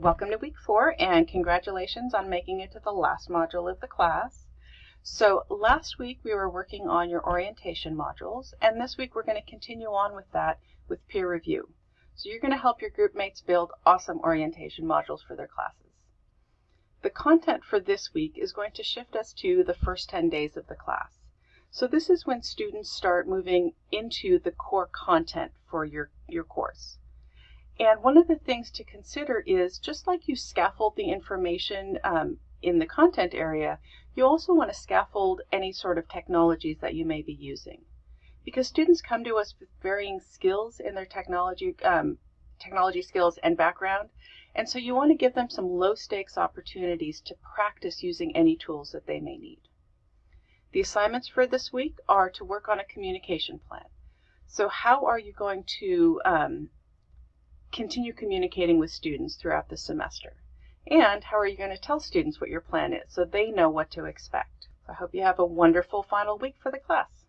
Welcome to week four and congratulations on making it to the last module of the class. So last week we were working on your orientation modules and this week we're going to continue on with that with peer review. So you're going to help your group mates build awesome orientation modules for their classes. The content for this week is going to shift us to the first 10 days of the class. So this is when students start moving into the core content for your, your course. And one of the things to consider is just like you scaffold the information um, in the content area, you also want to scaffold any sort of technologies that you may be using. Because students come to us with varying skills in their technology, um, technology skills and background, and so you want to give them some low stakes opportunities to practice using any tools that they may need. The assignments for this week are to work on a communication plan. So how are you going to um, continue communicating with students throughout the semester? And how are you going to tell students what your plan is so they know what to expect? I hope you have a wonderful final week for the class.